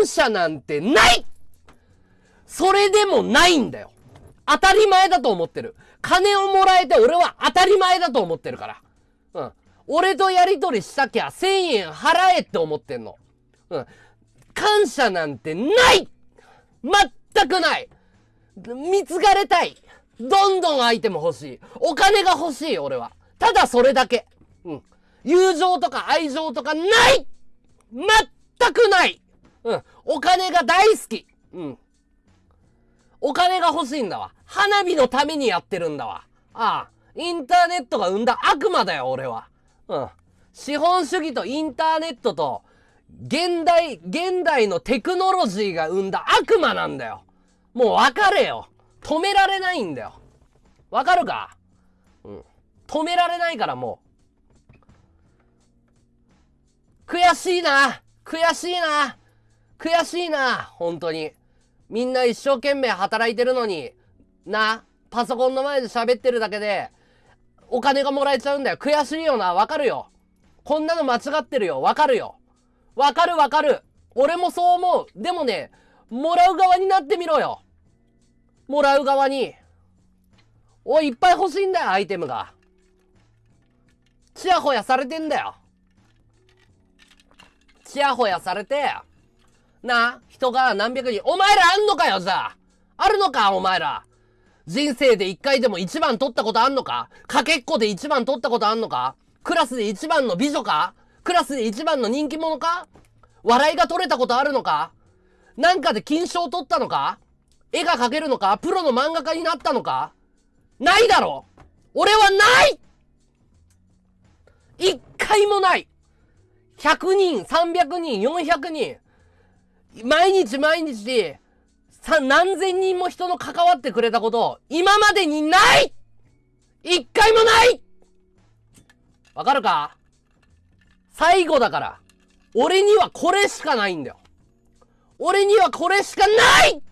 感謝なんてないそれでもないんだよ。当たり前だと思ってる。金をもらえて俺は当たり前だと思ってるから。うん。俺とやりとりしたきゃ1000円払えって思ってんの。うん。感謝なんてない全くない貢がれたいどんどんアイテム欲しい。お金が欲しい、俺は。ただそれだけ。うん。友情とか愛情とかない全くないうん。お金が大好きうん。お金が欲しいんだわ。花火のためにやってるんだわ。ああ。インターネットが生んだ悪魔だよ、俺は。うん。資本主義とインターネットと、現代、現代のテクノロジーが生んだ悪魔なんだよ。もう分かれよ。止められないんだよ。わかるか？うん。止められないからもう。悔しいな悔しいな悔しいな本当に。みんな一生懸命働いてるのに、な、パソコンの前で喋ってるだけで、お金がもらえちゃうんだよ。悔しいよな。わかるよ。こんなの間違ってるよ。わかるよ。わかるわかる。俺もそう思う。でもね、もらう側になってみろよ。もらう側に。おい、いっぱい欲しいんだよ、アイテムが。ちやほやされてんだよ。ちやほやされて、な、人が何百人、お前らあんのかよ、じゃあ。あるのか、お前ら。人生で一回でも一番取ったことあんのか。かけっこで一番取ったことあんのか。クラスで一番の美女か。クラスで一番の人気者か。笑いが取れたことあるのか。なんかで金賞取ったのか。絵が描けるのか。プロの漫画家になったのか。ないだろ。俺はない。一回もない !100 人、300人、400人、毎日毎日、さ、何千人も人の関わってくれたこと、今までにない一回もないわかるか？最後だから。俺にはこれしかないんだよ。俺にはこれしかない